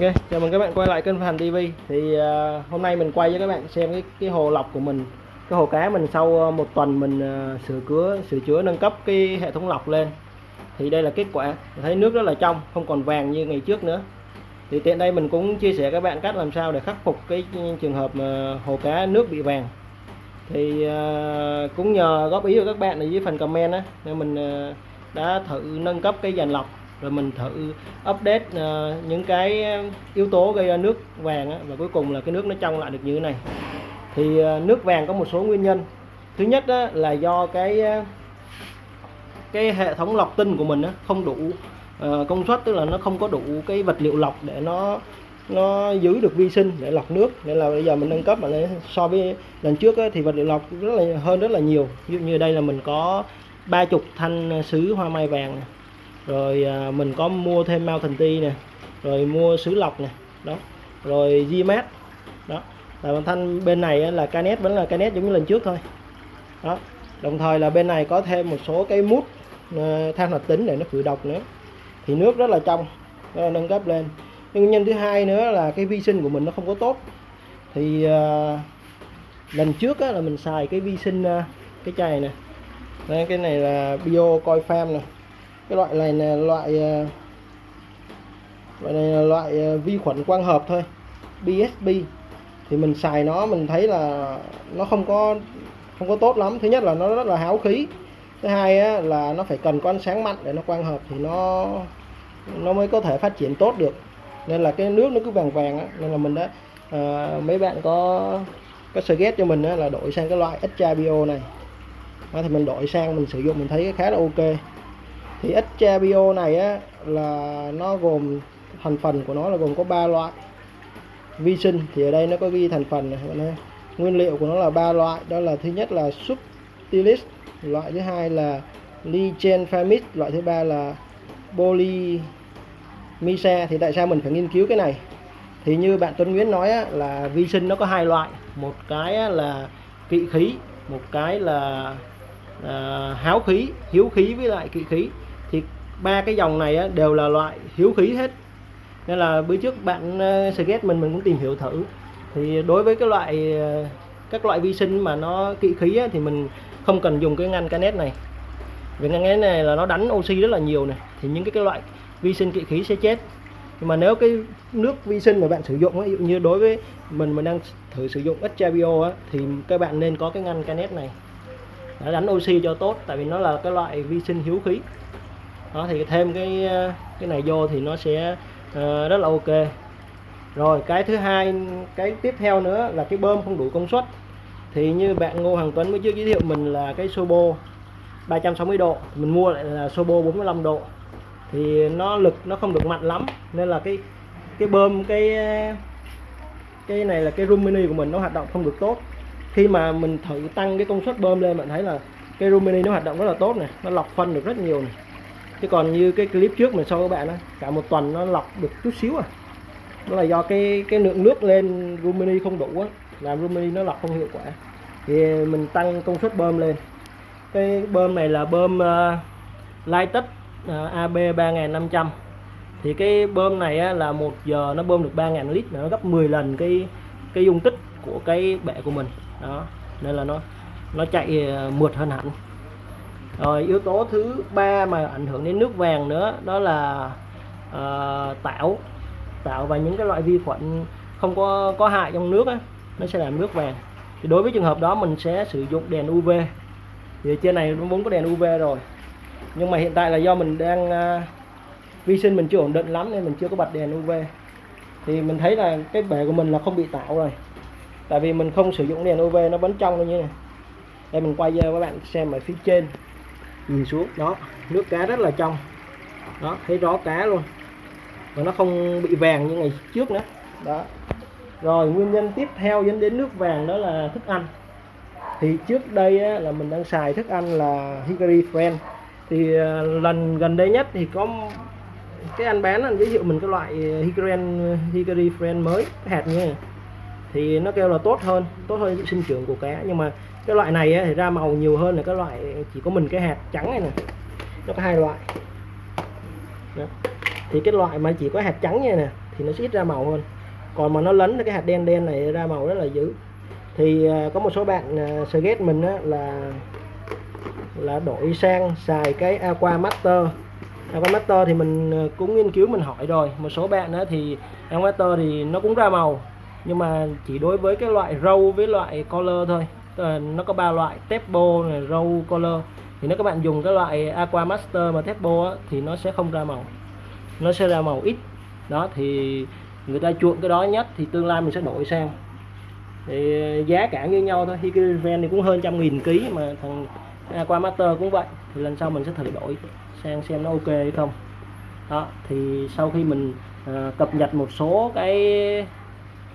Ok, chào mừng các bạn quay lại kênh Phan TV. Thì uh, hôm nay mình quay cho các bạn xem cái cái hồ lọc của mình, cái hồ cá mình sau à, một tuần mình uh, sửa chữa sửa chữa nâng cấp cái hệ thống lọc lên. Thì đây là kết quả. Thấy nước rất là trong, không còn vàng như ngày trước nữa. Thì tiện đây mình cũng chia sẻ các bạn cách làm sao để khắc phục cái trường hợp mà hồ cá nước bị vàng. Thì uh, cũng nhờ góp ý của các bạn ở dưới phần comment á, nên mình uh, đã thử nâng cấp cái dàn lọc rồi mình thử update uh, những cái ờ, yếu tố gây ra nước vàng á, và cuối cùng là cái nước nó trong lại được như thế này. Thì uh, nước vàng có một số nguyên nhân. Thứ nhất á, là do cái cái hệ thống lọc tinh của mình á, không đủ uh, công suất tức là nó không có đủ cái vật liệu lọc để nó nó giữ được vi sinh để lọc nước. Nên là bây giờ mình nâng cấp mà so với lần trước á, thì vật liệu lọc rất là hơn rất là nhiều. Ví dụ như đây là mình có ba chục thanh sứ hoa mai vàng này rồi à, mình có mua thêm Mountain Tea nè. Rồi mua sứ lọc nè. Đó. Rồi Gmat đó. Là bản thân bên này là canet vẫn là canet giống như lần trước thôi. Đó. Đồng thời là bên này có thêm một số cái mút ờ, than hoạt tính để nó khử độc nữa. Thì nước rất là trong đó là nâng cấp lên. Nhưng nguyên nhân thứ hai nữa là cái vi sinh của mình nó không có tốt. Thì uh, lần trước á, là mình xài cái vi sinh uh, cái chai này nè cái này là bio coi farm này cái loại này là loại ờ, loại này là loại ờ, vi khuẩn quang hợp thôi BSB thì mình xài nó mình thấy là nó không có không có tốt lắm. Thứ nhất là nó rất là háo khí. Thứ hai á, là nó phải cần có ánh sáng mạnh để nó quang hợp thì nó nó mới có thể phát triển tốt được. Nên là cái nước nó cứ vàng vàng á. nên là mình đã à, mấy bạn có có suggest cho mình á, là đổi sang cái loại extra bio này. Đó, thì mình đổi sang mình sử dụng mình thấy khá là ok thì extra bio này á là nó gồm thành phần của nó là gồm có ba loại. Vi sinh thì ở đây nó có ghi thành phần này nguyên liệu của nó là ba loại đó là thứ nhất là subtilis loại thứ hai là lichenfamid loại thứ ba là polymisa thì tại sao mình phải nghiên cứu cái này? Thì như bạn Tuấn Nguyễn nói á, là vi sinh nó có hai loại. Một cái là kỵ khí một cái là à, háo khí hiếu khí với lại kỵ khí ba cái dòng này á, đều là loại hiếu khí hết. Nên là bữa trước bạn ờ, uh, suggest mình mình cũng tìm hiểu thử. Thì đối với cái loại ờ, các loại vi sinh mà nó kỵ khí á, thì mình không cần dùng cái ngăn canet này. Vì ngăn canet này là nó đánh oxy rất là nhiều này thì những cái, cái loại vi sinh kỵ khí sẽ chết. Nhưng mà nếu cái nước vi sinh mà bạn sử dụng ví dụ như đối với mình mình đang thử sử dụng extra bio á, thì các bạn nên có cái ngăn canet này. Để đánh oxy cho tốt tại vì nó là cái loại vi sinh hiếu khí đó thì thêm cái ờ, cái này vô thì nó sẽ uh, rất là ok. Rồi cái thứ hai cái tiếp theo nữa là cái bơm không đủ công suất. Thì như bạn Ngô Hoàng Tuấn mới trước giới thiệu mình là cái Sobo 360 độ mình mua lại là Sobo 45 độ. Thì nó lực nó không được mạnh lắm nên là cái cái bơm cái cái này là cái room mini của mình nó hoạt động không được tốt. Khi mà mình thử tăng cái công suất bơm lên bạn thấy là cái room mini nó hoạt động rất là tốt này nó lọc phân được rất nhiều này chứ còn như cái clip trước mình sau các bạn á cả một tuần nó lọc được chút xíu à. Đó là do cái cái lượng nước lên Rumini không đủ á làm Rumini nó lọc không hiệu quả. Thì mình tăng công suất bơm lên. Cái bơm này là bơm uh, Lighted uh, AB 3500 thì cái bơm này á, là một giờ nó bơm được 3.000 lít nó gấp 10 lần cái cái dung tích của cái bệ của mình. Đó nên là nó nó chạy ờ, mượt hơn hẳn rồi yếu tố thứ ba mà ảnh hưởng đến nước vàng nữa đó là uh, tảo. Tảo và những cái loại vi khuẩn không có có hại trong nước á nó sẽ làm nước vàng. Thì đối với trường hợp đó mình sẽ sử dụng đèn UV thì trên này nó vốn có đèn UV rồi. Nhưng mà hiện tại là do mình đang uh, vi sinh mình chưa ổn định lắm nên mình chưa có bật đèn UV thì mình thấy là cái bể của mình là không bị tạo rồi. Tại vì mình không sử dụng đèn UV nó vẫn trong như này đây mình quay cho các bạn xem ở phía trên nhìn xuống đó nước cá rất là trong đó thấy rõ cá luôn và nó không bị vàng như ngày trước nữa. Đó. Rồi nguyên nhân tiếp theo dẫn đến nước vàng đó là thức ăn. Thì trước đây á, là mình đang xài thức ăn là Hickory Friend thì uh, lần gần đây nhất thì có cái anh bán anh giới thiệu mình cái loại Hickory, Hickory Friend mới cái hạt như này. Thì nó kêu là tốt hơn tốt hơn sinh trưởng của cá. Nhưng mà cái loại này ấy, thì ra màu nhiều hơn là cái loại chỉ có mình cái hạt trắng này nè. Nó có hai loại. Đó. thì cái loại mà chỉ có hạt trắng như này nè thì nó sẽ ít ra màu hơn. Còn mà nó lấn cái hạt đen đen này ra màu rất là dữ. Thì à, có một số bạn à, ghét mình á, là là đổi sang xài cái Aqua Master. Aqua Master thì mình à, cũng nghiên cứu mình hỏi rồi. Một số bạn á, thì Aqua Master thì nó cũng ra màu nhưng mà chỉ đối với cái loại râu với loại color thôi. Ờ, nó có ba loại tepo này râu color. Thì nếu các bạn dùng cái loại Aqua Master mà tepo á, thì nó sẽ không ra màu. Nó sẽ ra màu ít. Đó thì người ta chuộng cái đó nhất thì tương lai mình sẽ đổi sang. Thì giá cả như nhau thôi. Hikariven thì cũng hơn trăm nghìn ký mà thằng Aqua Master cũng vậy. Thì lần sau mình sẽ thử đổi sang xem nó ok hay không. Đó thì sau khi mình à, cập nhật một số cái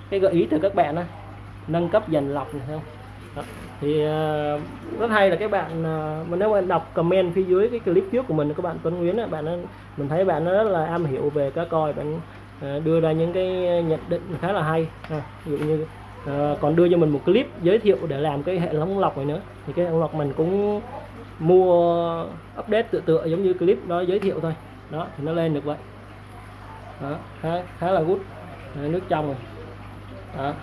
cái gợi ý từ các bạn á nâng cấp dần lọc này không? Đó. thì uh, rất hay là các bạn uh, nếu mà đọc comment phía dưới cái clip trước của mình các bạn Tuấn Nguyễn á, bạn nó, mình thấy bạn nó rất là am hiểu về cá coi bạn uh, đưa ra những cái nhận định khá là hay. À, ví dụ như uh, còn đưa cho mình một clip giới thiệu để làm cái hệ thống lọc này nữa thì cái hệ thống lọc mình cũng mua update tự tựa giống như clip đó giới thiệu thôi. Đó thì nó lên được vậy. Đó, khá khá là good. Nước trong rồi. Đó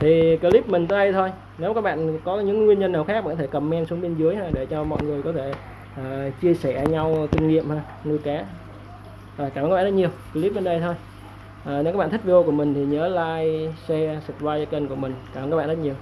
thì clip mình tới đây thôi. Nếu các bạn có những nguyên nhân nào khác bạn có thể comment xuống bên dưới ha, để cho mọi người có thể uh, chia sẻ nhau kinh nghiệm ha, nuôi cá. Rồi, cảm ơn các bạn rất nhiều. Clip bên đây thôi. À, nếu các bạn thích video của mình thì nhớ like share subscribe cho kênh của mình. Cảm ơn các bạn rất nhiều.